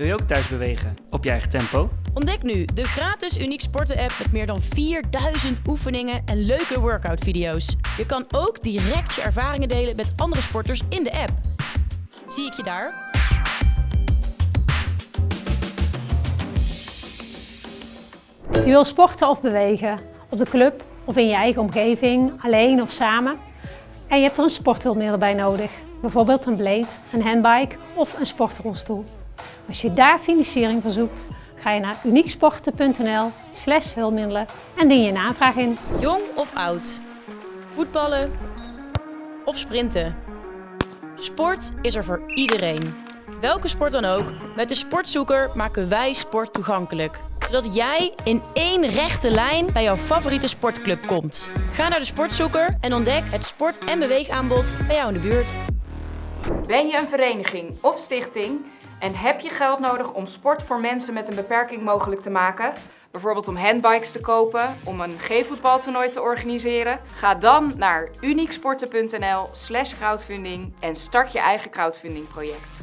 Wil je ook thuis bewegen? Op je eigen tempo? Ontdek nu de gratis Uniek Sporten app met meer dan 4000 oefeningen en leuke workout video's. Je kan ook direct je ervaringen delen met andere sporters in de app. Zie ik je daar? Je wil sporten of bewegen, op de club of in je eigen omgeving, alleen of samen. En je hebt er een sporthulpmiddel bij nodig, bijvoorbeeld een blade, een handbike of een sportrolstoel. Als je daar financiering voor zoekt, ga je naar unieksporten.nl slash hulpmiddelen en dien je een aanvraag in. Jong of oud? Voetballen of sprinten? Sport is er voor iedereen. Welke sport dan ook, met de Sportzoeker maken wij sport toegankelijk. Zodat jij in één rechte lijn bij jouw favoriete sportclub komt. Ga naar de Sportzoeker en ontdek het sport- en beweegaanbod bij jou in de buurt. Ben je een vereniging of stichting en heb je geld nodig om sport voor mensen met een beperking mogelijk te maken? Bijvoorbeeld om handbikes te kopen, om een G-voetbaltoernooi te organiseren? Ga dan naar unieksporten.nl slash crowdfunding en start je eigen crowdfunding project.